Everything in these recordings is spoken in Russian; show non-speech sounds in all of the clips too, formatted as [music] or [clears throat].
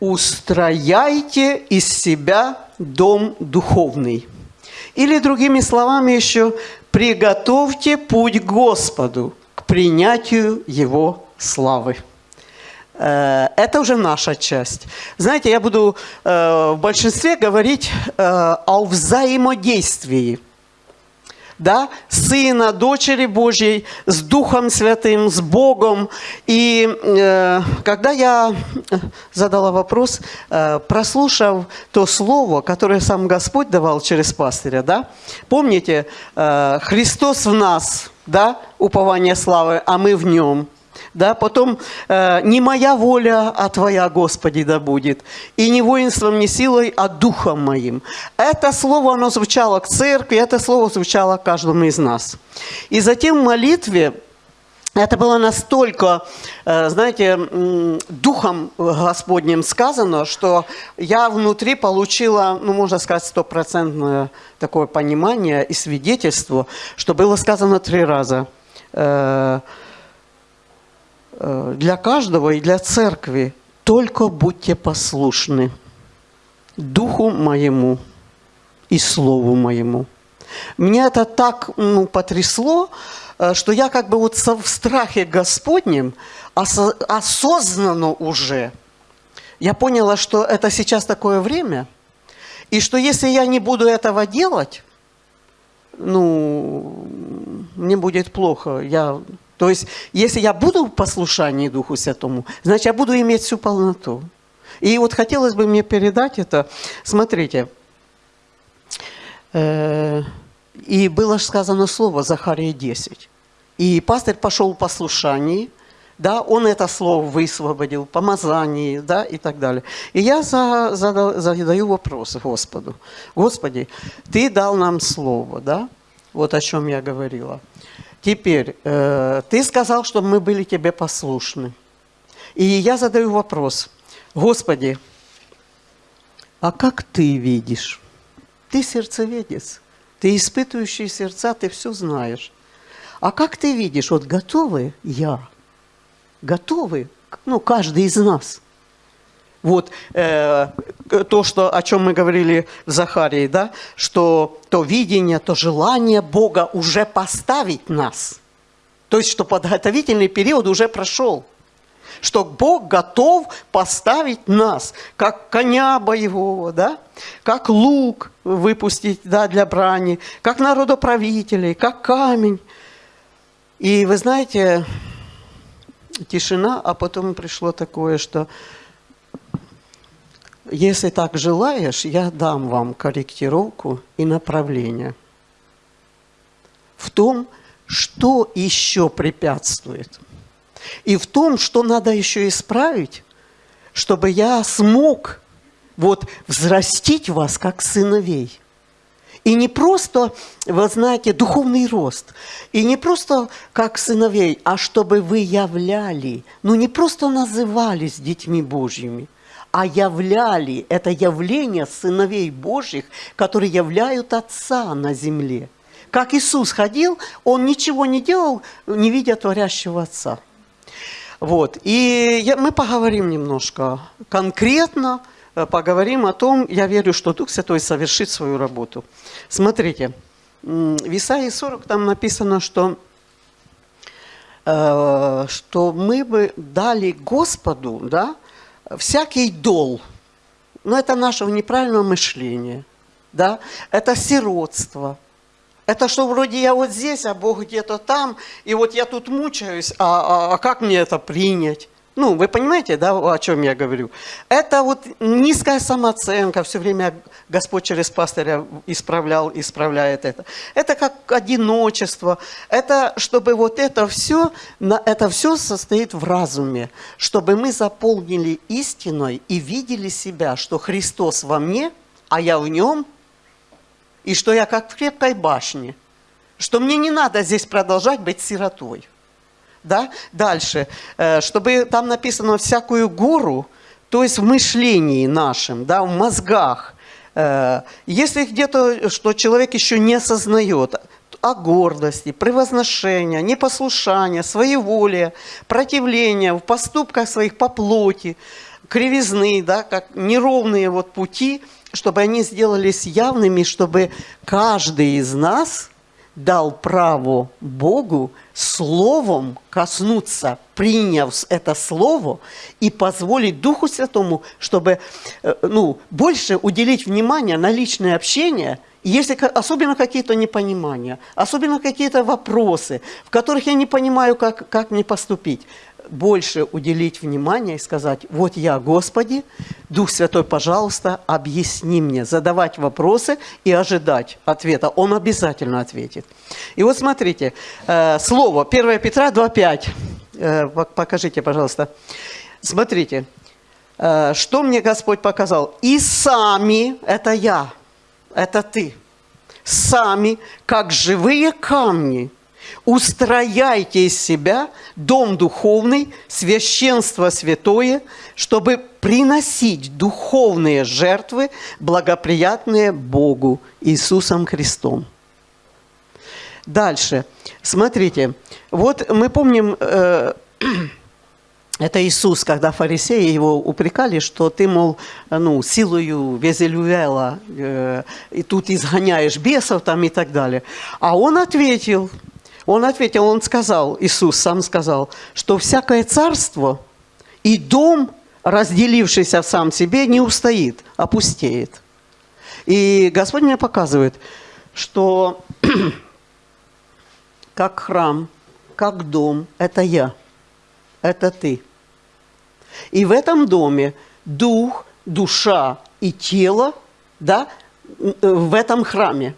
устрояйте из себя дом духовный. Или другими словами еще, приготовьте путь Господу к принятию Его славы. Э, это уже наша часть. Знаете, я буду э, в большинстве говорить э, о взаимодействии – да, Сына, Дочери Божьей, с Духом Святым, с Богом. И э, когда я задала вопрос, э, прослушав то слово, которое сам Господь давал через пастыря, да, помните, э, Христос в нас, да, упование славы, а мы в нем – да, потом э, не моя воля, а твоя, Господи, да будет, и не воинством, не силой, а духом моим. Это слово, оно звучало к церкви, это слово звучало каждому из нас. И затем в молитве, это было настолько, э, знаете, духом Господним сказано, что я внутри получила, ну, можно сказать, стопроцентное такое понимание и свидетельство, что было сказано три раза Э, для каждого и для церкви только будьте послушны Духу моему и Слову моему. Меня это так ну, потрясло, э, что я как бы вот в страхе Господнем осознанно уже, я поняла, что это сейчас такое время, и что если я не буду этого делать, ну, мне будет плохо. Я то есть, если я буду в послушании Духу Святому, значит, я буду иметь всю полноту. И вот хотелось бы мне передать это. Смотрите, э, и было сказано слово Захария 10. И пастырь пошел в послушании, да, он это слово высвободил, помазание, да, и так далее. И я за, за, задаю вопрос Господу. Господи, Ты дал нам слово, да, вот о чем я говорила. Теперь, э, ты сказал, что мы были тебе послушны. И я задаю вопрос. Господи, а как ты видишь? Ты сердцеведец, ты испытывающий сердца, ты все знаешь. А как ты видишь, вот готовы я, готовы, ну, каждый из нас – вот э, то, что, о чем мы говорили в Захарии, да, что то видение, то желание Бога уже поставить нас. То есть, что подготовительный период уже прошел. Что Бог готов поставить нас, как коня боевого, да, как лук выпустить да, для брани, как народоправителей, как камень. И вы знаете, тишина, а потом пришло такое, что если так желаешь, я дам вам корректировку и направление в том, что еще препятствует. И в том, что надо еще исправить, чтобы я смог вот взрастить вас как сыновей. И не просто, вы знаете, духовный рост. И не просто как сыновей, а чтобы вы являли, ну не просто назывались детьми Божьими – а являли это явление сыновей Божьих, которые являют Отца на земле. Как Иисус ходил, Он ничего не делал, не видя творящего Отца. Вот. И я, мы поговорим немножко конкретно, э, поговорим о том, я верю, что Дух Святой совершит свою работу. Смотрите, в Исаии 40 там написано, что, э, что мы бы дали Господу, да, всякий дол, но это нашего неправильного мышления, да, это сиротство, это что вроде я вот здесь, а Бог где-то там, и вот я тут мучаюсь, а, а, а как мне это принять? Ну, вы понимаете, да, о чем я говорю? Это вот низкая самооценка, все время Господь через пастыря исправлял, исправляет это. Это как одиночество. Это, чтобы вот это все, это все состоит в разуме, чтобы мы заполнили истиной и видели себя, что Христос во мне, а я в нем, и что я как в крепкой башне, что мне не надо здесь продолжать быть сиротой да, дальше, э, чтобы там написано всякую гору, то есть в мышлении нашем, да, в мозгах. Э, если где-то, что человек еще не осознает о гордости, превозношения, непослушания, своеволия, противления в поступках своих по плоти, кривизны, да, как неровные вот пути, чтобы они сделались явными, чтобы каждый из нас дал право Богу словом коснуться, приняв это слово и позволить Духу Святому, чтобы э, ну, больше уделить внимание на личное общение, если особенно какие-то непонимания, особенно какие-то вопросы, в которых я не понимаю, как, как мне поступить больше уделить внимание и сказать, вот я, Господи, Дух Святой, пожалуйста, объясни мне, задавать вопросы и ожидать ответа. Он обязательно ответит. И вот смотрите, э, слово 1 Петра 2,5. Э, покажите, пожалуйста. Смотрите, э, что мне Господь показал. И сами, это я, это ты, сами, как живые камни – устрояйте из себя дом духовный, священство святое, чтобы приносить духовные жертвы, благоприятные Богу Иисусом Христом. Дальше. Смотрите, вот мы помним, э, [clears throat] это Иисус, когда фарисеи его упрекали, что ты, мол, ну, силою Везелюэла, э, и тут изгоняешь бесов там и так далее. А он ответил – он ответил, он сказал, Иисус сам сказал, что всякое царство и дом, разделившийся в сам себе, не устоит, опустеет. И Господь мне показывает, что [clears throat] как храм, как дом – это я, это ты. И в этом доме дух, душа и тело да, в этом храме –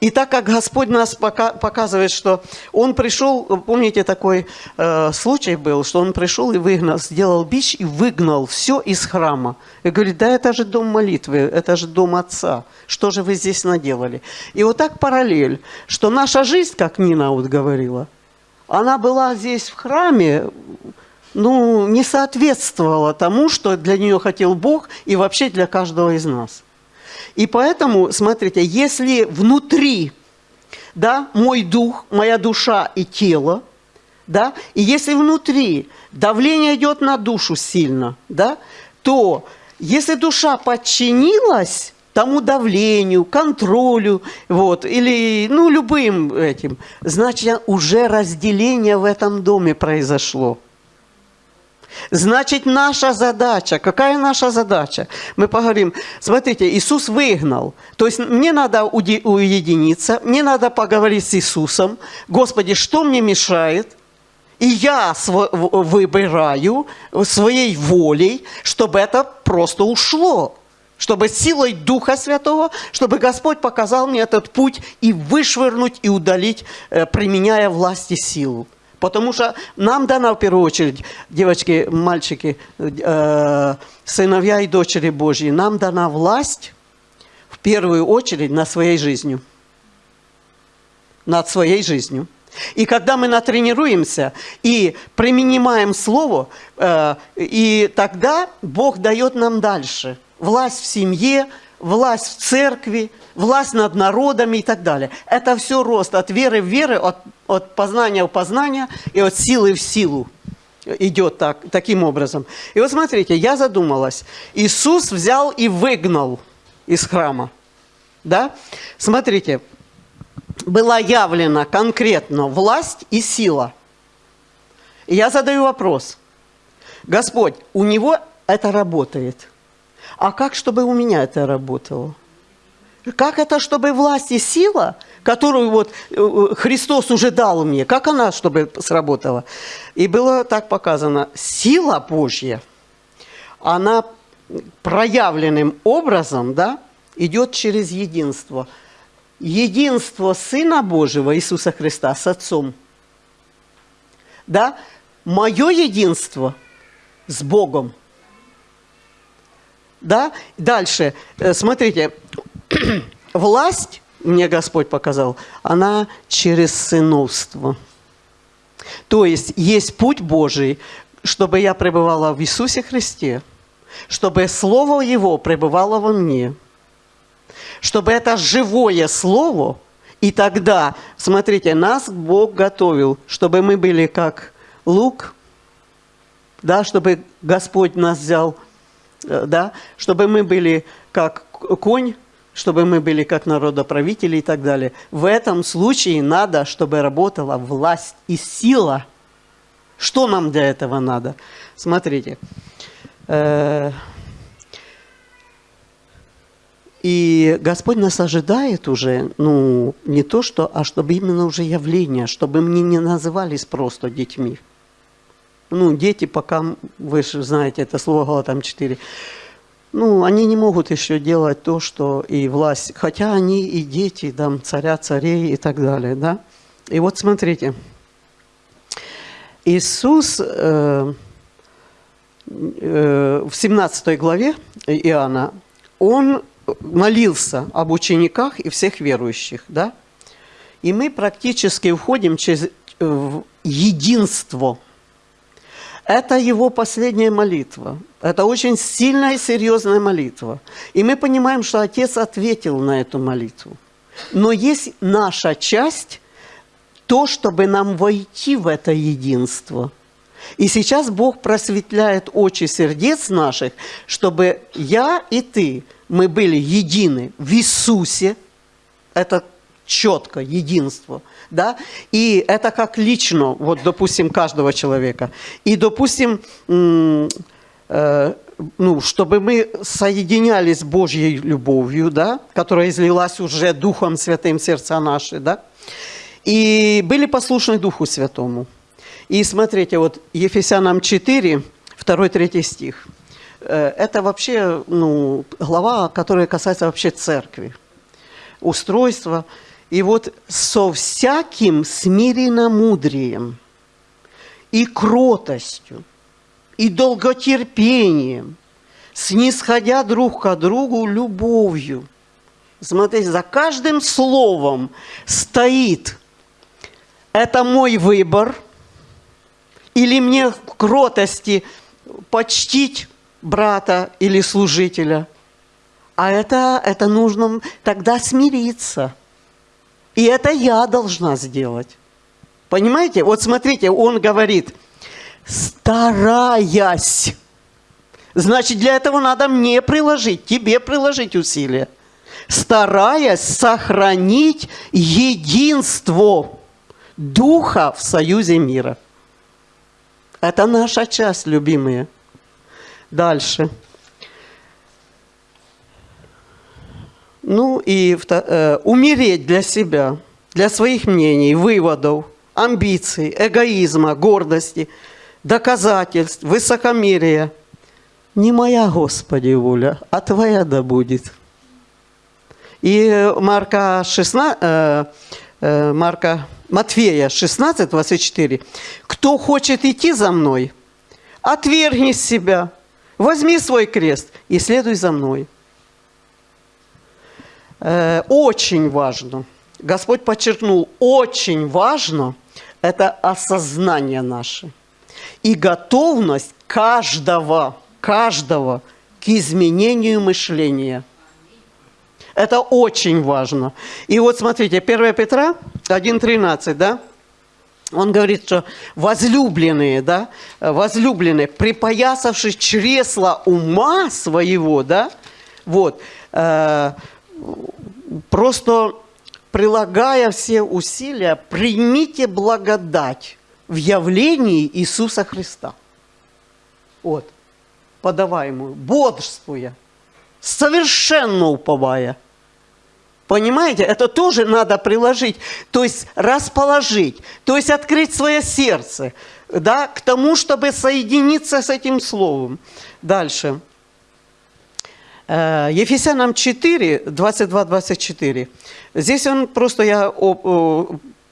и так как Господь нас пока, показывает, что Он пришел, помните, такой э, случай был, что Он пришел и выгнал, сделал бич и выгнал все из храма. И говорит, да это же дом молитвы, это же дом Отца. Что же вы здесь наделали? И вот так параллель, что наша жизнь, как Нина вот говорила, она была здесь в храме, ну, не соответствовала тому, что для нее хотел Бог и вообще для каждого из нас. И поэтому, смотрите, если внутри, да, мой дух, моя душа и тело, да, и если внутри давление идет на душу сильно, да, то если душа подчинилась тому давлению, контролю, вот, или, ну, любым этим, значит, уже разделение в этом доме произошло. Значит, наша задача, какая наша задача? Мы поговорим, смотрите, Иисус выгнал. То есть мне надо уединиться, мне надо поговорить с Иисусом. Господи, что мне мешает? И я выбираю своей волей, чтобы это просто ушло. Чтобы силой Духа Святого, чтобы Господь показал мне этот путь и вышвырнуть, и удалить, э, применяя власть и силу. Потому что нам дана в первую очередь, девочки, мальчики, э, сыновья и дочери Божьи, нам дана власть в первую очередь над своей жизнью. Над своей жизнью. И когда мы натренируемся и применяем Слово, э, и тогда Бог дает нам дальше власть в семье, власть в церкви, власть над народами и так далее. Это все рост от веры в веры, от, от познания в познание и от силы в силу идет так, таким образом. И вот смотрите, я задумалась. Иисус взял и выгнал из храма. Да? Смотрите, была явлена конкретно власть и сила. И я задаю вопрос. Господь, у него это работает – а как, чтобы у меня это работало? Как это, чтобы власть и сила, которую вот э, Христос уже дал мне, как она, чтобы сработала? И было так показано, сила Божья, она проявленным образом, да, идет через единство. Единство Сына Божьего, Иисуса Христа, с Отцом. Да, мое единство с Богом – да? Дальше, э, смотрите, [clears throat] власть, мне Господь показал, она через сыновство. То есть есть путь Божий, чтобы я пребывала в Иисусе Христе, чтобы Слово Его пребывало во мне, чтобы это живое Слово, и тогда, смотрите, нас Бог готовил, чтобы мы были как лук, да, чтобы Господь нас взял, э, да, чтобы мы были как конь, чтобы мы были как народоправители и так далее. В этом случае надо, чтобы работала власть и сила. Что нам для этого надо? Смотрите. Э, и Господь нас ожидает уже, ну, не то что, а чтобы именно уже явление, чтобы мы не назывались просто детьми. Ну, дети пока, вы же знаете, это слово Галатам 4, ну, они не могут еще делать то, что и власть, хотя они и дети, там, царя, царей и так далее, да. И вот смотрите, Иисус э, э, в 17 главе Иоанна, Он молился об учениках и всех верующих, да? И мы практически входим через в единство. Это его последняя молитва. Это очень сильная и серьезная молитва. И мы понимаем, что Отец ответил на эту молитву. Но есть наша часть, то, чтобы нам войти в это единство. И сейчас Бог просветляет очи сердец наших, чтобы я и ты – мы были едины в Иисусе, это четко, единство, да, и это как лично, вот, допустим, каждого человека, и, допустим, э, ну, чтобы мы соединялись с Божьей любовью, да, которая излилась уже Духом Святым сердца наши, да, и были послушны Духу Святому. И смотрите, вот Ефесянам 4, 2-3 стих – Э, это вообще ну, глава, которая касается вообще церкви, устройства. И вот со всяким смиренномудрием и кротостью, и долготерпением, снисходя друг к другу любовью. Смотрите, за каждым словом стоит «это мой выбор», или мне в кротости почтить брата или служителя. А это, это нужно тогда смириться. И это я должна сделать. Понимаете? Вот смотрите, он говорит, стараясь. Значит, для этого надо мне приложить, тебе приложить усилия. Стараясь сохранить единство Духа в союзе мира. Это наша часть, любимые. Дальше. Ну и э, умереть для себя, для своих мнений, выводов, амбиций, эгоизма, гордости, доказательств, высокомерия. Не моя, Господи, воля, а Твоя да будет. И Марка 16, э, э, Марка, Матфея 16, 24. «Кто хочет идти за мной, отвергни себя, Возьми свой крест и следуй за мной. Э, очень важно, Господь подчеркнул, очень важно это осознание наше и готовность каждого, каждого к изменению мышления. Это очень важно. И вот смотрите, 1 Петра 1.13, да? Он говорит, что возлюбленные, да, возлюбленные, припоясавшись чресла ума своего, да, вот, э, просто прилагая все усилия, примите благодать в явлении Иисуса Христа. Вот, подаваемую, бодрствуя, совершенно уповая – Понимаете, это тоже надо приложить, то есть расположить, то есть открыть свое сердце, да, к тому, чтобы соединиться с этим словом. Дальше. Э, Ефесянам 4, 22-24. Здесь он просто, я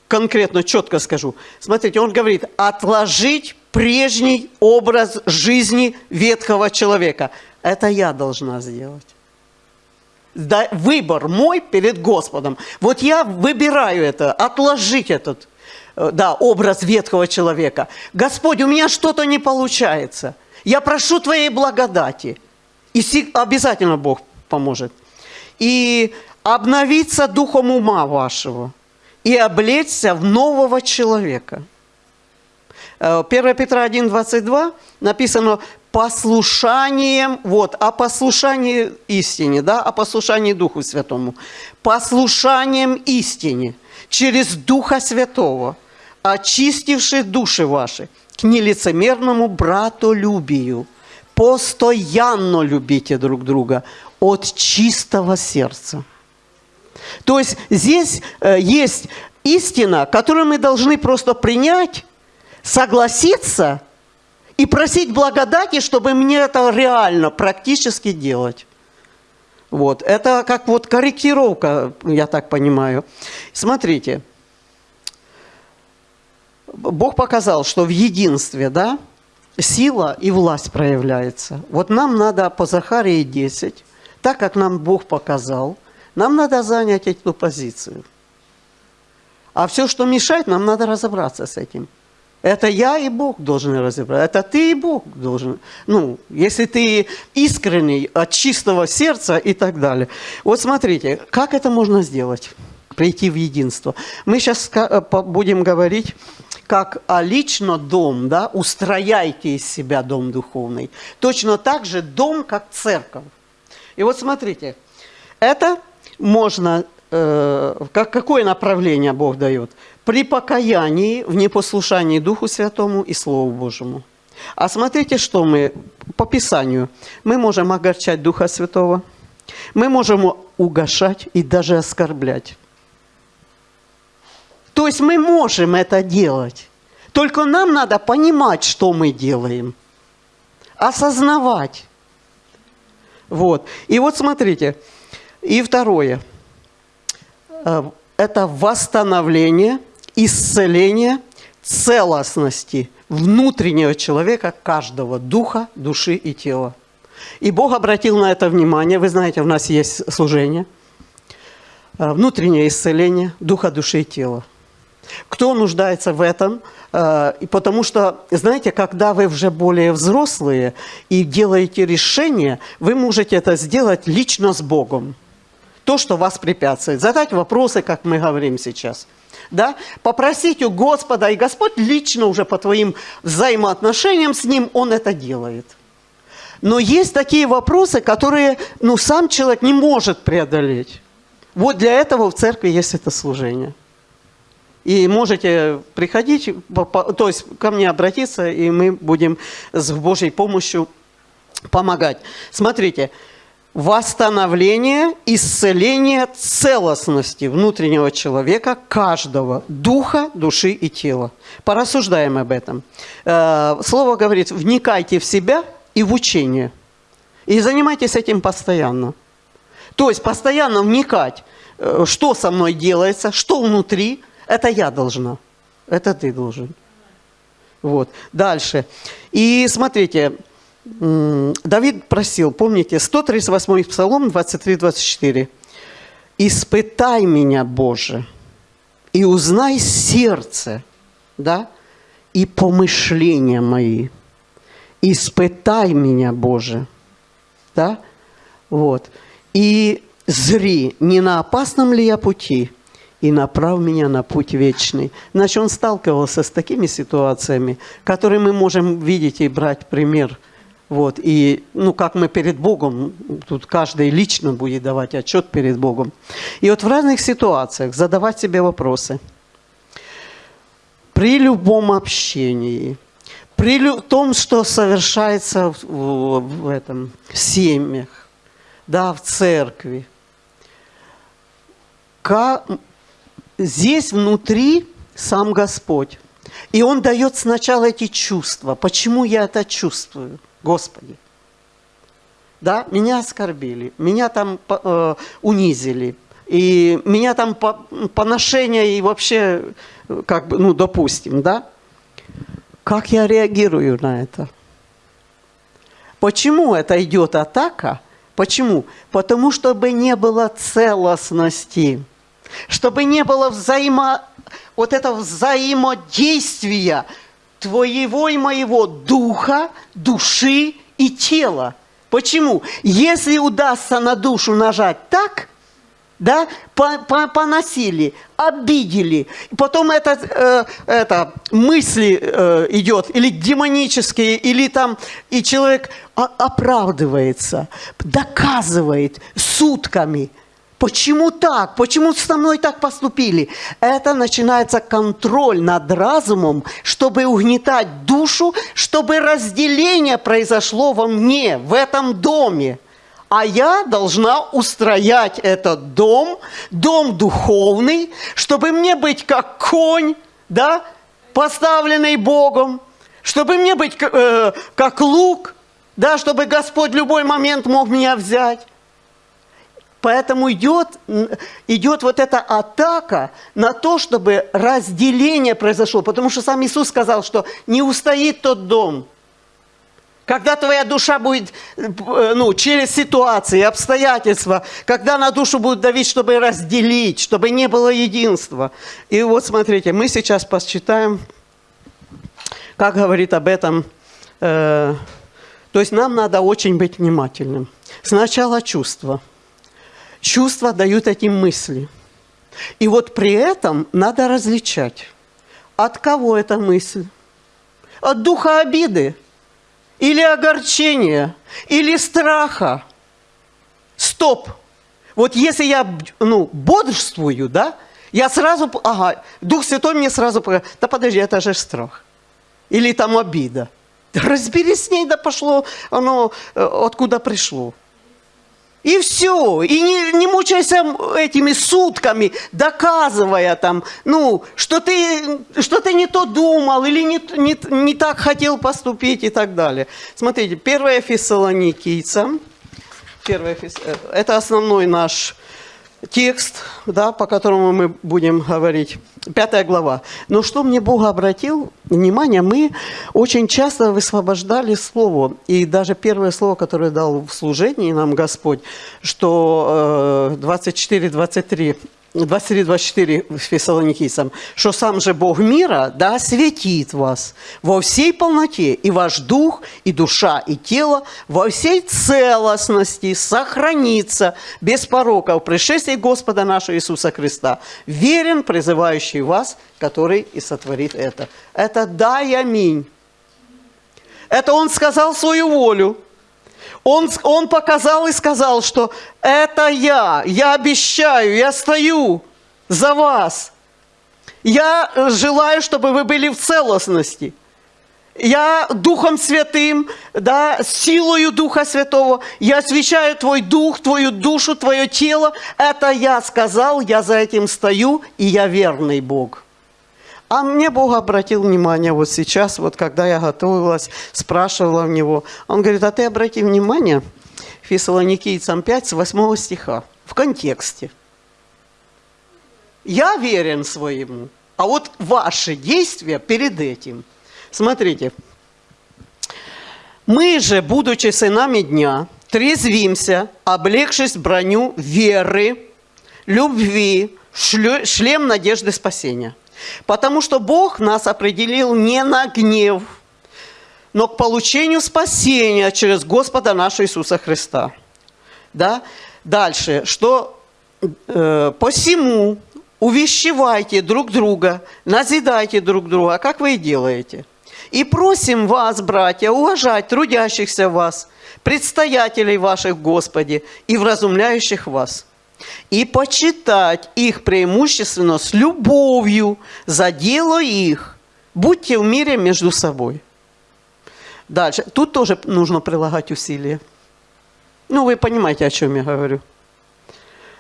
конкретно, четко скажу. Смотрите, он говорит, отложить прежний образ жизни ветхого человека. Это я должна сделать да, выбор мой перед Господом. Вот я выбираю это, отложить этот э, да, образ ветхого человека. Господь, у меня что-то не получается. Я прошу Твоей благодати. И обязательно Бог поможет. И обновиться духом ума вашего. И облечься в нового человека. 1 Петра 1,22 написано послушанием, вот, о послушании истине, да, о послушании Духу Святому. Послушанием истине через Духа Святого, очистивший души ваши к нелицемерному братолюбию. Постоянно любите друг друга от чистого сердца. То есть здесь э, есть истина, которую мы должны просто принять, согласиться и просить благодати, чтобы мне это реально, практически делать. Вот. Это как вот корректировка, я так понимаю. Смотрите. Бог показал, что в единстве, да, сила и власть проявляется. Вот нам надо по Захарии 10, так как нам Бог показал, нам надо занять эту позицию. А все, что мешает, нам надо разобраться с этим. Это я и Бог должны разобраться. Это ты и Бог должен. Ну, если ты искренний, от чистого сердца и так далее. Вот смотрите, как это можно сделать? Прийти в единство. Мы сейчас э, будем говорить, как о лично дом, да, устрояйте из себя дом духовный. Точно так же дом, как церковь. И вот смотрите, это можно, э, как, какое направление Бог дает? При покаянии в непослушании Духу Святому и Слову Божьему. А смотрите, что мы по Писанию. Мы можем огорчать Духа Святого, мы можем угошать и даже оскорблять. То есть мы можем это делать. Только нам надо понимать, что мы делаем. Осознавать. Вот. И вот смотрите. И второе. Э, это восстановление, исцеление целостности внутреннего человека, каждого духа, души и тела. И Бог обратил на это внимание. Вы знаете, у нас есть служение. Э, внутреннее исцеление духа, души и тела. Кто нуждается в этом? Э, потому что, знаете, когда вы уже более взрослые и делаете решение, вы можете это сделать лично с Богом. То, что вас препятствует. Задать вопросы, как мы говорим сейчас. Да? Попросить у Господа, и Господь лично уже по твоим взаимоотношениям с Ним, Он это делает. Но есть такие вопросы, которые ну, сам человек не может преодолеть. Вот для этого в церкви есть это служение. И можете приходить, то есть ко мне обратиться, и мы будем с Божьей помощью помогать. Смотрите, восстановление, исцеление целостности внутреннего человека, каждого, духа, души и тела. Порассуждаем об этом. Э, слово говорит, вникайте в себя и в учение. И занимайтесь этим постоянно. То есть постоянно вникать, э, что со мной делается, что внутри – это я должна. Это ты должен. Вот. Дальше. И смотрите, Давид просил, помните, 138 Псалом, 23-24. «Испытай меня, Боже, и узнай сердце, да, и помышления мои. Испытай меня, Боже». Да? Вот. И зри, не на опасном ли я пути, и направ меня на путь вечный. Значит, он сталкивался с такими ситуациями, которые мы можем видеть и брать пример. Вот, и, ну, как мы перед Богом, тут каждый лично будет давать отчет перед Богом. И вот в разных ситуациях задавать себе вопросы. При любом общении, при том, что совершается в, в этом в семьях, да, в церкви, как, здесь внутри сам Господь. И Он дает сначала эти чувства. Почему я это чувствую, Господи? Да, меня оскорбили, меня там э, унизили, и меня там по, поношение и вообще, как бы, ну, допустим, да? Как я реагирую на это? Почему это идет атака? Почему? Потому что бы не было целостности чтобы не было взаимо, вот этого взаимодействия твоего и моего духа, души и тела. Почему? Если удастся на душу нажать так, да, поносили, обидели. Потом это, э, это мысли э, идет, или демонические, или там, и человек оправдывается, доказывает сутками. Почему так? Почему со мной так поступили? Это начинается контроль над разумом, чтобы угнетать душу, чтобы разделение произошло во мне, в этом доме а я должна устроять этот дом, дом духовный, чтобы мне быть как конь, да, поставленный Богом, чтобы мне быть э, как лук, да, чтобы Господь в любой момент мог меня взять. Поэтому идет, идет вот эта атака на то, чтобы разделение произошло. Потому что сам Иисус сказал, что не устоит тот дом – когда твоя душа будет, э, ну, через ситуации, обстоятельства, когда на душу будет давить, чтобы разделить, чтобы не было единства. И вот смотрите, мы сейчас посчитаем, как говорит об этом, э, то есть нам надо очень быть внимательным. Сначала чувства. Чувства дают эти мысли. И вот при этом надо различать, от кого эта мысль. От духа обиды – или огорчения, или страха. Стоп! Вот если я ну, бодрствую, да, я сразу, ага, Дух Святой мне сразу, да подожди, это же страх. Или там обида. Разберись с ней, да пошло оно, э, откуда пришло. И все. И не, не мучайся этими сутками, доказывая там, ну, что ты, что ты не то думал или не, не, не так хотел поступить и так далее. Смотрите, 1 Фессалоникийцам, 1 Фесс... Э, это основной наш текст, да, по которому мы будем говорить. Пятая глава. Но что мне Бог обратил внимание, мы очень часто высвобождали слово. И даже первое слово, которое дал в служении нам Господь, что 24-23 23-24 Фессалоникийцам, что сам же Бог мира, да, осветит вас во всей полноте, и ваш дух, и душа, и тело во всей целостности сохранится без порока в пришествии Господа нашего Иисуса Христа, верен, призывающий вас, который и сотворит это. Это да и аминь. Это Он сказал свою волю. Он, он показал и сказал, что это я, я обещаю, я стою за вас. Я желаю, чтобы вы были в целостности. Я Духом Святым, да, силою Духа Святого, я освящаю Твой Дух, Твою душу, Твое тело. Это я сказал, я за этим стою, и я верный Бог. А мне Бог обратил внимание вот сейчас, вот когда я готовилась, спрашивала у него. Он говорит, а ты обрати внимание, Фессалоникийцам 5, с 8 стиха, в контексте. Я верен своему, а вот ваши действия перед этим. Смотрите. Мы же, будучи сынами дня, трезвимся, облегшись броню веры, любви, шлем надежды спасения. Потому что Бог нас определил не на гнев, но к получению спасения через Господа нашего Иисуса Христа. Да? Дальше, что э, посему увещевайте друг друга, назидайте друг друга, как вы и делаете. И просим вас, братья, уважать трудящихся вас, предстоятелей ваших в Господе и вразумляющих вас – и почитать их преимущественно с любовью за дело их. Будьте в мире между собой. Дальше. Тут тоже нужно прилагать усилия. Ну, вы понимаете, о чем я говорю.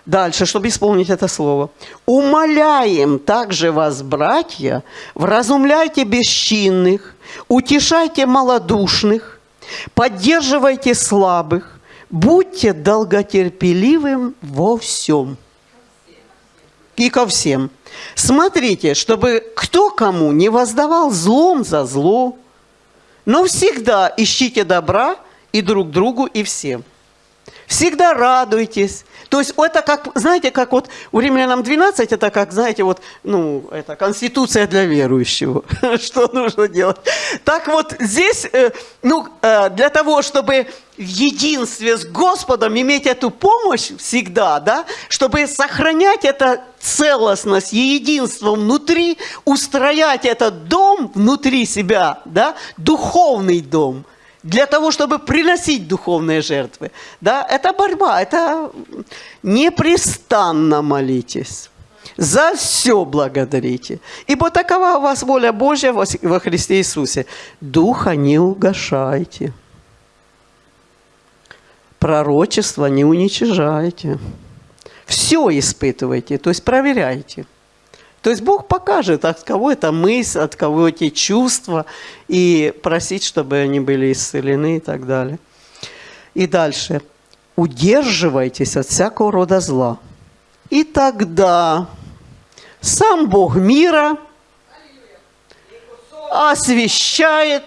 Дальше, чтобы исполнить это слово. «Умоляем также вас, братья, вразумляйте бесчинных, утешайте малодушных, поддерживайте слабых, Будьте долготерпеливым во всем. И ко всем. Смотрите, чтобы кто кому не воздавал злом за зло, но всегда ищите добра и друг другу, и всем. Всегда радуйтесь. То есть это как, знаете, как вот у римлянам 12, это как, знаете, вот, ну, это конституция для верующего. [laughs] Что нужно делать? Так вот здесь, э, ну, э, для того, чтобы в единстве с Господом иметь эту помощь всегда, да, чтобы сохранять эту целостность и единство внутри, устроять этот дом внутри себя, да, духовный дом – для того, чтобы приносить духовные жертвы. Да, это борьба, это непрестанно молитесь. За все благодарите. Ибо такова у вас воля Божья во Христе Иисусе. Духа не угошайте. Пророчество не уничижайте. Все испытывайте, то есть проверяйте. То есть Бог покажет, от кого это мысль, от кого эти чувства, и просить, чтобы они были исцелены и так далее. И дальше. Удерживайтесь от всякого рода зла. И тогда сам Бог мира освещает,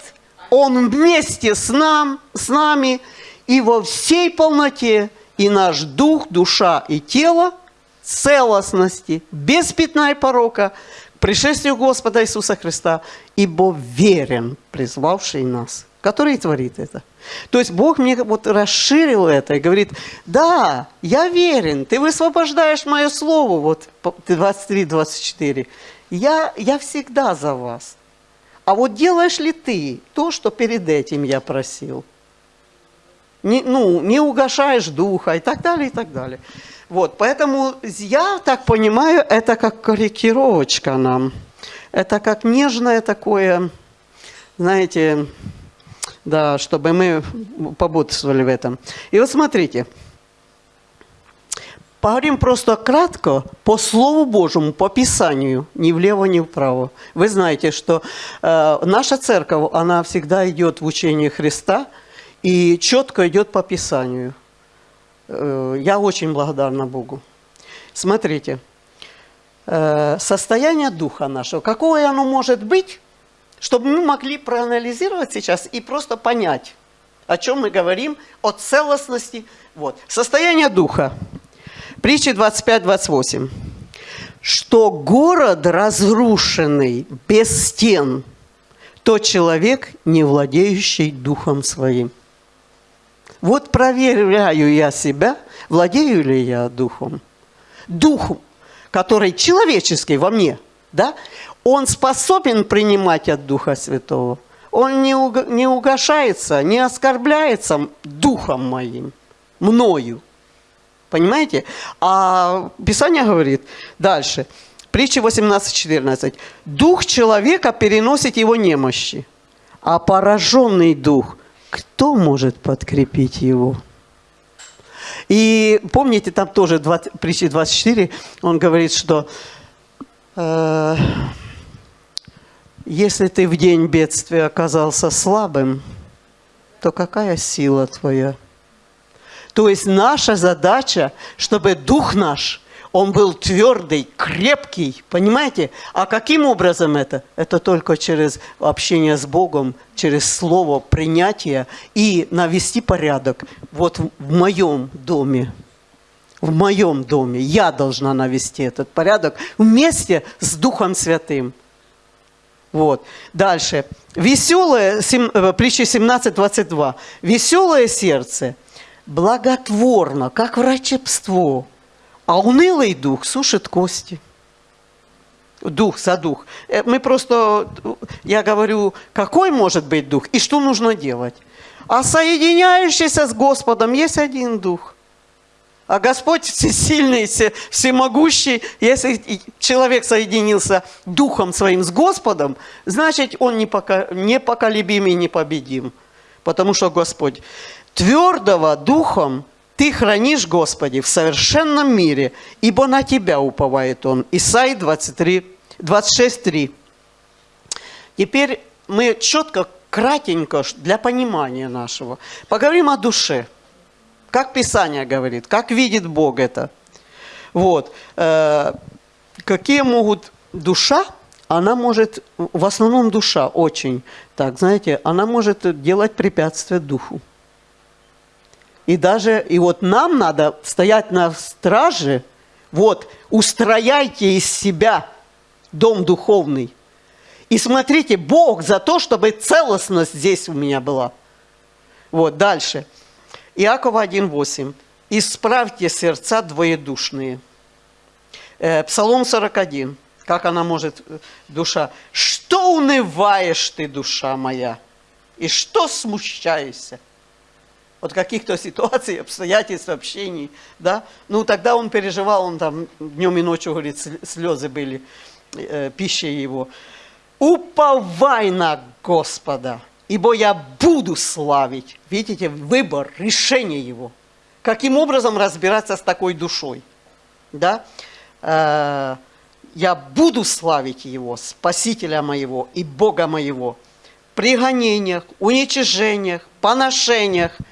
Он вместе с, нам, с нами и во всей полноте, и наш дух, душа и тело – целостности, без пятна и порока, к пришествию Господа Иисуса Христа, ибо верен, призвавший нас, который творит это. То есть Бог мне вот расширил это и говорит, да, я верен, ты высвобождаешь мое слово, вот 23-24, я, я всегда за вас. А вот делаешь ли ты то, что перед этим я просил? Не, ну, не угошаешь духа и так далее, и так далее. Вот, поэтому я так понимаю, это как корректировочка нам. Это как нежное такое, знаете, да, чтобы мы побудствовали в этом. И вот смотрите, поговорим просто кратко по Слову Божьему, по Писанию, ни влево, ни вправо. Вы знаете, что э, наша церковь, она всегда идет в учении Христа и четко идет по Писанию. Э, я очень благодарна Богу. Смотрите, э, состояние духа нашего, какое оно может быть, чтобы мы могли проанализировать сейчас и просто понять, о чем мы говорим, о целостности. Вот. Состояние духа. Притча 25-28. Что город разрушенный, без стен, то человек, не владеющий духом своим. Вот проверяю я себя, владею ли я духом. Дух, который человеческий во мне, да, он способен принимать от Духа Святого. Он не, уг не угошается, не оскорбляется духом моим, мною. Понимаете? А Писание говорит дальше, притча 18.14. Дух человека переносит его немощи, а пораженный дух – кто может подкрепить его? И помните, там тоже 20, притчи 24, он говорит, что э, если ты в день бедствия оказался слабым, то какая сила твоя? То есть наша задача, чтобы дух наш он был твердый, крепкий, понимаете? А каким образом это? Это только через общение с Богом, через слово, принятие и навести порядок. Вот в моем доме, в моем доме я должна навести этот порядок вместе с Духом Святым. Вот. Дальше. Веселое, э, притча 17.22. Веселое сердце благотворно, как врачебство а унылый дух сушит кости. Дух за дух. Э, мы просто, я говорю, какой может быть дух и что нужно делать. А соединяющийся с Господом есть один дух. А Господь всесильный, всемогущий. Если человек соединился духом своим с Господом, значит, он непоколебим и непобедим. Потому что Господь твердого духом ты хранишь, Господи, в совершенном мире, ибо на Тебя уповает Он. Исаи 23, 26, 3. Теперь мы четко, кратенько, для понимания нашего, поговорим о душе. Как Писание говорит, как видит Бог это. Вот. Э, какие могут душа, она может, в основном душа очень, так, знаете, она может делать препятствия духу. И даже, и вот нам надо стоять на страже, вот, устрояйте из себя дом духовный. И смотрите, Бог за то, чтобы целостность здесь у меня была. Вот, дальше. Иакова 1,8. «Исправьте сердца двоедушные». Э, Псалом 41. Как она может, э, душа? «Что унываешь ты, душа моя? И что смущаешься?» От каких-то ситуаций, [laughs] обстоятельств, общений, да, ну тогда он переживал, он там днем и ночью, говорит, слезы были э, пищей его. Уповай на Господа, ибо я буду славить. Видите, выбор, решение его. Каким образом разбираться с такой душой, да? Э, я буду славить его, Спасителя моего и Бога моего, при гонениях, уничижениях, поношениях –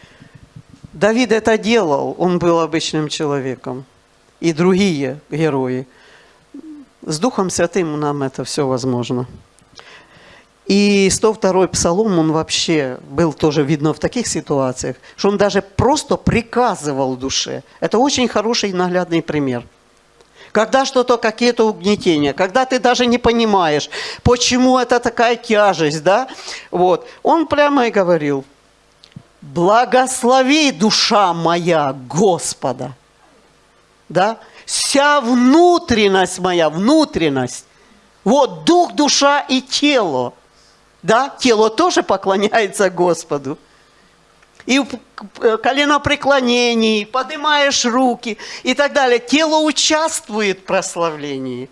Давид это делал, он был обычным человеком. И другие герои. С Духом Святым нам это все возможно. И 102-й псалом, он вообще был тоже видно в таких ситуациях, что он даже просто приказывал душе. Это очень хороший наглядный пример. Когда что-то, какие-то угнетения, когда ты даже не понимаешь, почему это такая тяжесть, да, вот, он прямо и говорил, Благослови, душа моя, Господа. Да? Вся внутренность моя, внутренность. Вот дух, душа и тело. Да? Тело тоже поклоняется Господу. И в коленопреклонении, поднимаешь руки и так далее. Тело участвует в прославлении.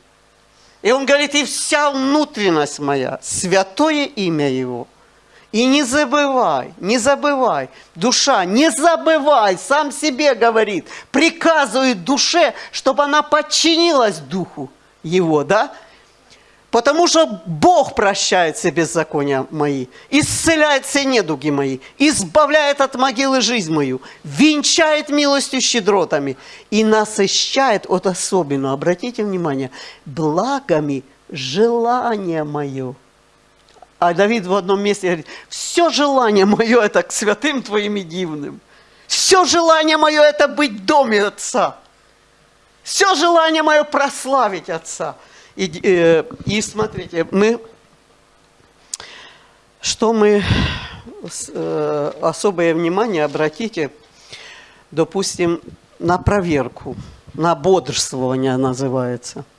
И он говорит, и вся внутренность моя, святое имя Его – и не забывай, не забывай, душа, не забывай, сам себе говорит, приказывает душе, чтобы она подчинилась духу его, да? Потому что Бог прощает все беззакония мои, исцеляет все недуги мои, избавляет от могилы жизнь мою, венчает милостью щедротами и насыщает, вот особенно, обратите внимание, благами желание мое. А Давид в одном месте говорит, все желание мое это к святым твоим и дивным. Все желание мое это быть в доме Отца. Все желание мое прославить Отца. И, э, и смотрите, мы, что мы, э, особое внимание обратите, допустим, на проверку, на бодрствование называется –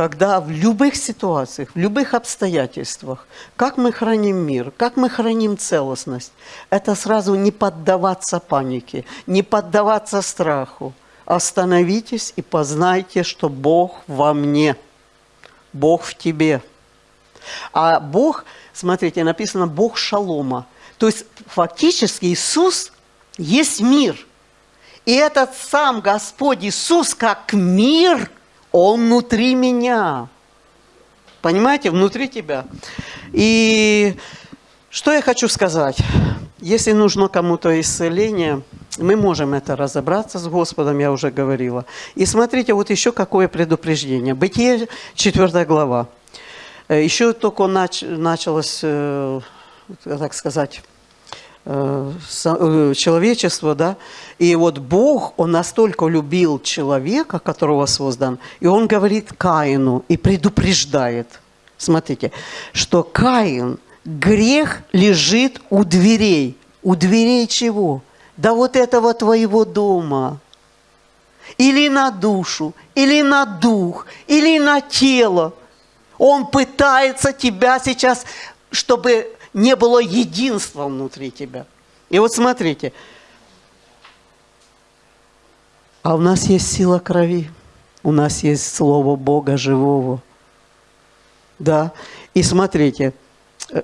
когда в любых ситуациях, в любых обстоятельствах, как мы храним мир, как мы храним целостность, это сразу не поддаваться панике, не поддаваться страху. Остановитесь и познайте, что Бог во мне, Бог в тебе. А Бог, смотрите, написано Бог шалома. То есть фактически Иисус есть мир. И этот сам Господь Иисус как мир – он внутри меня. Понимаете, внутри тебя. И что я хочу сказать? Если нужно кому-то исцеление, мы можем это разобраться с Господом, я уже говорила. И смотрите, вот еще какое предупреждение. Бытие, 4 глава. Э, еще только нач, началось, э, так сказать, человечество, да, и вот Бог, Он настолько любил человека, которого создан, и Он говорит Каину и предупреждает, смотрите, что Каин, грех лежит у дверей. У дверей чего? Да вот этого твоего дома. Или на душу, или на дух, или на тело. Он пытается тебя сейчас, чтобы не было единства внутри тебя. И вот смотрите, а у нас есть сила крови, у нас есть Слово Бога живого. Да, и смотрите, э,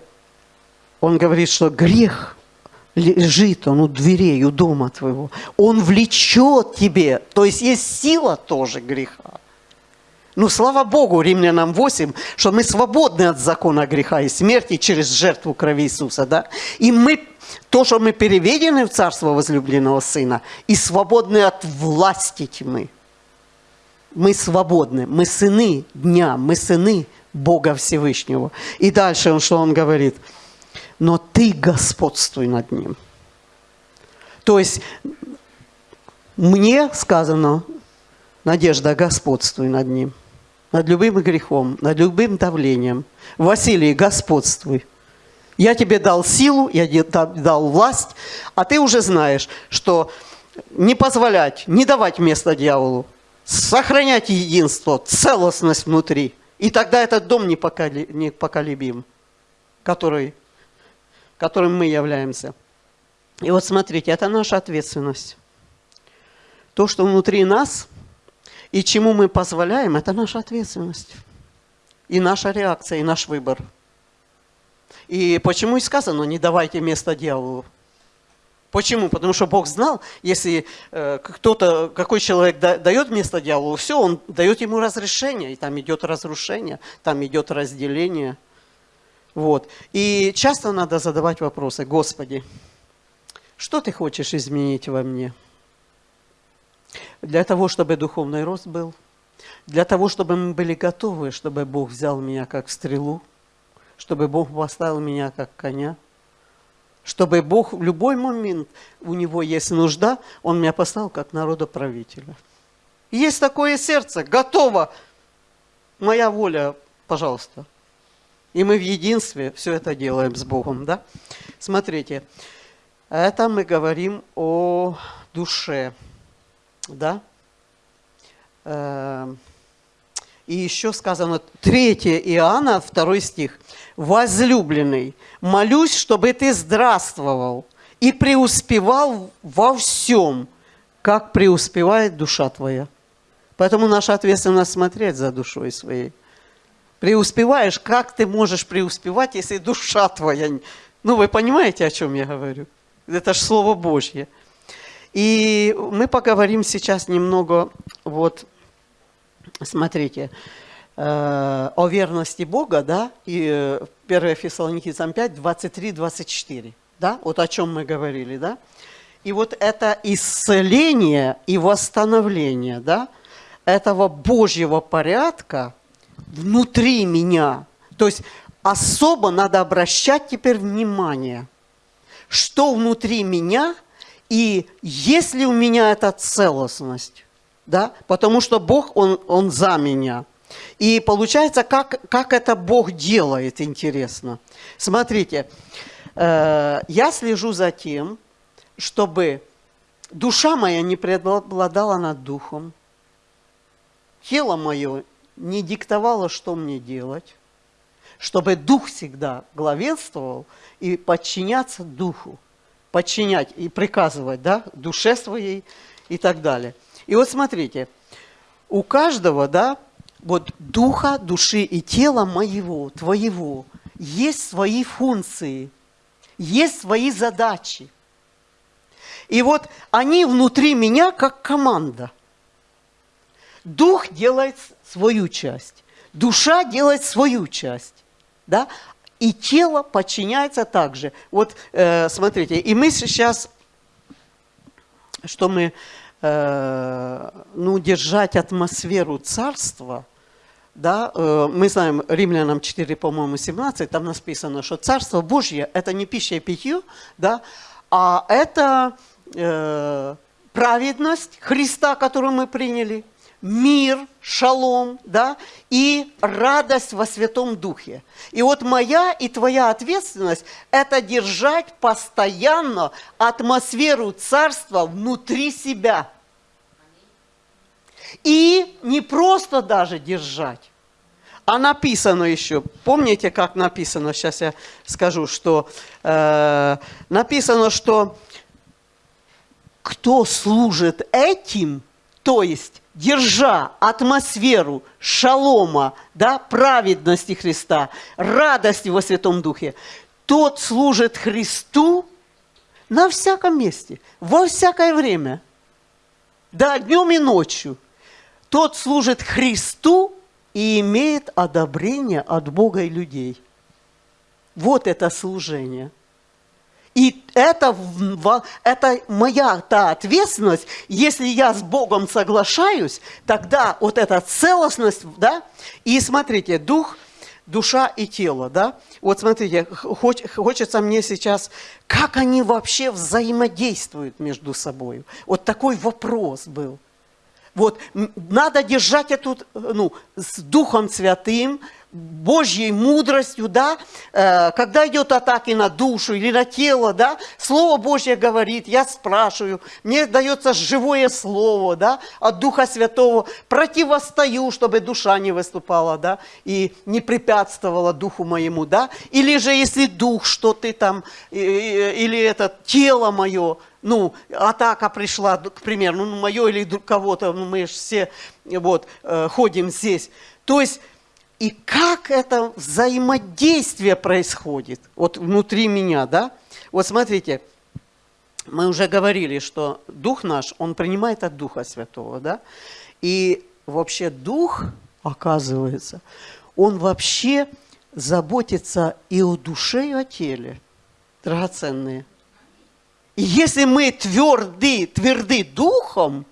он говорит, что грех лежит, он у дверей, у дома твоего. Он влечет тебе, то есть есть сила тоже греха. Ну, слава Богу, Римлянам 8, что мы свободны от закона греха и смерти через жертву крови Иисуса, да? И мы, то, что мы переведены в Царство возлюбленного Сына, и свободны от власти тьмы. Мы свободны, мы сыны дня, мы сыны Бога Всевышнего. И дальше, что он говорит? Но ты господствуй над ним. То есть мне сказано, Надежда, господствуй над ним, над любым грехом, над любым давлением. Василий, господствуй. Я тебе дал силу, я тебе дал власть, а ты уже знаешь, что не позволять, не давать место дьяволу, сохранять единство, целостность внутри. И тогда этот дом непоколебим, который, которым мы являемся. И вот смотрите, это наша ответственность. То, что внутри нас и чему мы позволяем, это наша ответственность. И наша реакция, и наш выбор. И почему и сказано, не давайте место дьяволу. Почему? Потому что Бог знал, если э, кто-то, какой человек да, дает место дьяволу, все, он дает ему разрешение, и там идет разрушение, там идет разделение. Вот. И часто надо задавать вопросы, Господи, что ты хочешь изменить во мне? Для того, чтобы духовный рост был, для того, чтобы мы были готовы, чтобы Бог взял меня как стрелу, чтобы Бог поставил меня как коня, чтобы Бог в любой момент, у Него есть нужда, Он меня поставил как народоправителя. Есть такое сердце, готово, моя воля, пожалуйста. И мы в единстве все это делаем с Богом, да? Смотрите, это мы говорим о душе, да? Эм, и еще сказано, 3 Иоанна, 2 стих. «Возлюбленный, молюсь, чтобы ты здравствовал и преуспевал во всем, как преуспевает душа твоя». Поэтому наша ответственность смотреть за душой своей. Преуспеваешь, как ты можешь преуспевать, если душа твоя... Ну, вы понимаете, о чем я говорю? Это же Слово Божье. И мы поговорим сейчас немного, вот, смотрите, э, о верности Бога, да, и 1 э, Фессалоникийцам 5, 23-24, да, вот о чем мы говорили, да. И вот это исцеление и восстановление, да, этого Божьего порядка внутри меня. То есть особо надо обращать теперь внимание, что внутри меня и есть ли у меня эта целостность да, потому что Бог, Он, он за меня. И получается, как, как это Бог делает, интересно. Смотрите, э, я слежу за тем, чтобы душа моя не преобладала над духом, тело мое не диктовало, что мне делать, чтобы дух всегда главенствовал и подчиняться духу, подчинять и приказывать да, душе своей и так далее – и вот смотрите, у каждого, да, вот духа, души и тела моего, твоего, есть свои функции, есть свои задачи. И вот они внутри меня как команда. Дух делает свою часть, душа делает свою часть, да, и тело подчиняется также. Вот э, смотрите, и мы сейчас, что мы Э, ну, держать атмосферу царства, да, э, мы знаем, Римлянам 4, по-моему, 17, там написано, что Царство Божье – это не пища и питье, да, а это э, праведность Христа, которую мы приняли – мир, шалом, да, и радость во Святом Духе. И вот моя и твоя ответственность – это держать постоянно атмосферу Царства внутри себя. И не просто даже держать, а написано еще, помните, как написано, сейчас я скажу, что э, написано, что кто служит этим, то есть держа атмосферу шалома, да, праведности Христа, радости во Святом Духе, тот служит Христу на всяком месте, во всякое время, да, днем и ночью. Тот служит Христу и имеет одобрение от Бога и людей. Вот это служение – и это, это моя та ответственность, если я с Богом соглашаюсь, тогда вот эта целостность, да, и смотрите, Дух душа и тело, да? Вот смотрите, хоч, хочется мне сейчас, как они вообще взаимодействуют между собой. Вот такой вопрос был. Вот, надо держать эту, ну, с Духом Святым, Божьей мудростью, да, э, когда идет атаки на душу или на тело, да, Слово Божье говорит, я спрашиваю, мне дается живое Слово, да, от Духа Святого, противостою, чтобы душа не выступала, да, и не препятствовала Духу моему, да, или же если Дух, что ты там, или это тело мое, ну, атака пришла, к примеру, ну, мое или кого-то, ну, мы же все вот, э, ходим здесь. То есть, и как это взаимодействие происходит, вот внутри меня, да? Вот смотрите, мы уже говорили, что Дух наш, он принимает от Духа Святого, да? И вообще Дух, оказывается, он вообще заботится и о душе, и о теле, драгоценные – и если мы тверды, тверды духом,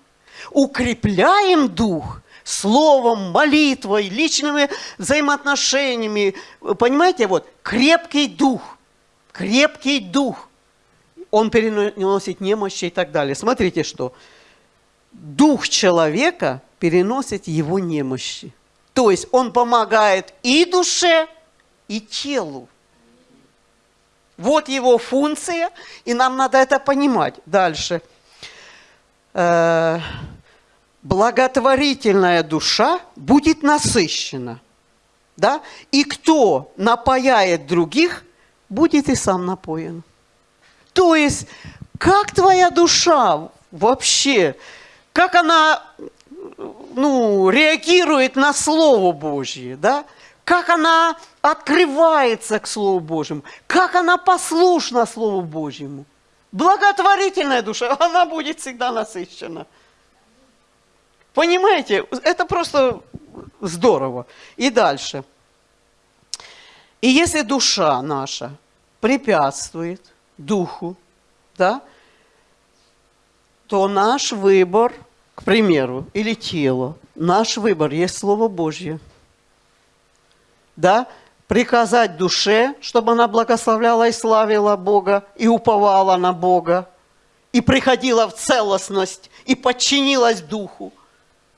укрепляем дух словом, молитвой, личными взаимоотношениями, понимаете, вот, крепкий дух, крепкий дух, он переносит немощи и так далее. Смотрите, что дух человека переносит его немощи. То есть он помогает и душе, и телу. Вот его функция, и нам надо это понимать. Дальше. Э, благотворительная душа будет насыщена. Да? И кто напояет других, будет и сам напоен. То есть, как твоя душа вообще, как она ну, реагирует на Слово Божье, да? как она открывается к Слову Божьему, как она послушна Слову Божьему. Благотворительная душа, [laughs] она будет всегда насыщена. Понимаете, это просто здорово. И дальше. И если душа наша препятствует духу, да, то наш выбор, к примеру, или тело, наш выбор есть Слово Божье – да, приказать душе, чтобы она благословляла и славила Бога, и уповала на Бога, и приходила в целостность, и подчинилась Духу,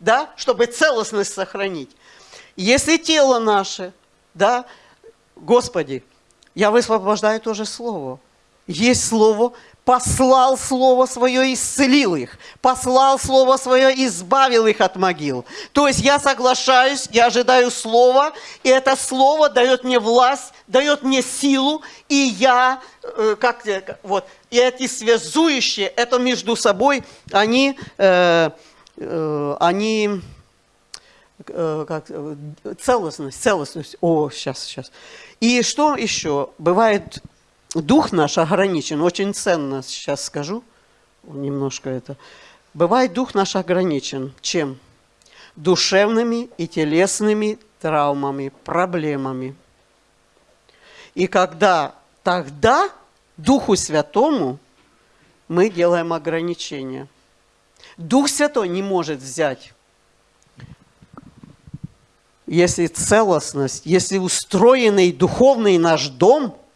да, чтобы целостность сохранить. Если тело наше, да, Господи, я высвобождаю тоже Слово. Есть Слово, послал Слово Свое, исцелил их, послал Слово Свое, избавил их от могил. То есть я соглашаюсь, я ожидаю Слова, и это Слово дает мне власть, дает мне силу, и я, э, как, вот, и эти связующие, это между собой, они, э, они, э, как, целостность, целостность, о, сейчас, сейчас. И что еще? Бывает дух наш ограничен, очень ценно сейчас скажу, немножко это. Бывает дух наш ограничен чем? Душевными и телесными травмами, проблемами. И когда тогда Духу Святому мы делаем ограничения. Дух Святой не может взять. Если целостность, если устроенный духовный наш дом –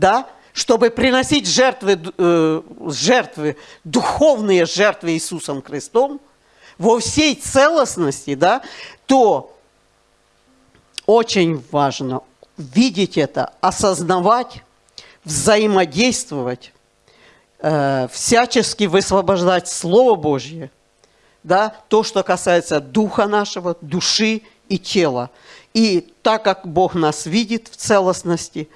да, чтобы приносить жертвы, э, жертвы, духовные жертвы Иисусом Христом во всей целостности, да, то очень важно видеть это, осознавать, взаимодействовать, э, всячески высвобождать Слово Божье, да, то, что касается духа нашего, души и тела. И так как Бог нас видит в целостности,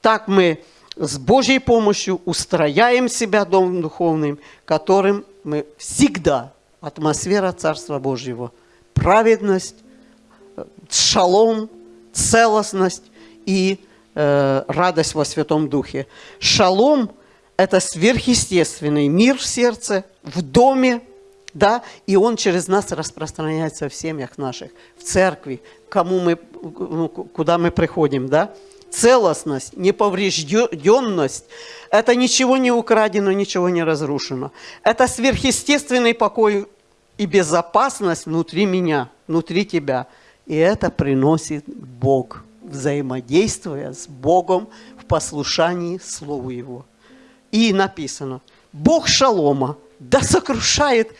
так мы с Божьей помощью устрояем себя Домом Духовным, которым мы всегда, атмосфера Царства Божьего, праведность, шалом, целостность и э, радость во Святом Духе. Шалом – это сверхъестественный мир в сердце, в доме, да, и он через нас распространяется в семьях наших, в церкви, кому мы, ну, куда мы приходим, да целостность, неповрежденность. Это ничего не украдено, ничего не разрушено. Это сверхъестественный покой и безопасность внутри меня, внутри тебя. И это приносит Бог, взаимодействуя с Богом в послушании Слову Его. И написано, Бог шалома, да сокрушает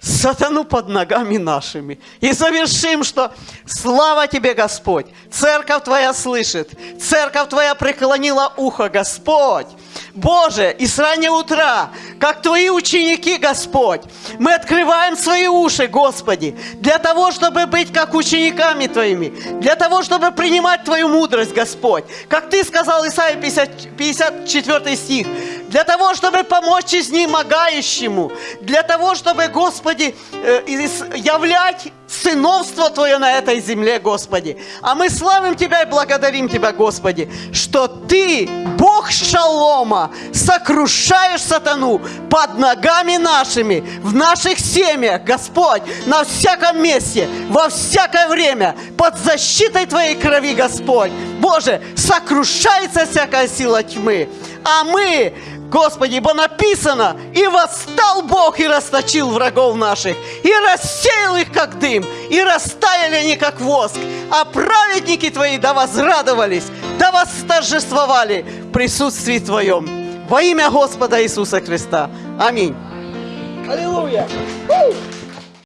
сатану под ногами нашими. И завершим, что слава Тебе, Господь, церковь Твоя слышит, церковь Твоя преклонила ухо, Господь. Боже, и с раннего утра, как Твои ученики, Господь, мы открываем свои уши, Господи, для того, чтобы быть как учениками Твоими, для того, чтобы принимать Твою мудрость, Господь. Как Ты сказал, Исайя 50, 54 стих, для того, чтобы помочь изнемогающему, для того, чтобы, Господи, э, являть сыновство Твое на этой земле, Господи. А мы славим Тебя и благодарим Тебя, Господи, что Ты, Бог Шалома, сокрушаешь сатану под ногами нашими, в наших семьях, Господь, на всяком месте, во всякое время, под защитой Твоей крови, Господь. Боже, сокрушается всякая сила тьмы. А мы Господи, ибо написано, и восстал Бог и расточил врагов наших, и рассеял их, как дым, и растаяли они, как воск, а праведники Твои да возрадовались, да восторжествовали в присутствии Твоем. Во имя Господа Иисуса Христа. Аминь. Аллилуйя!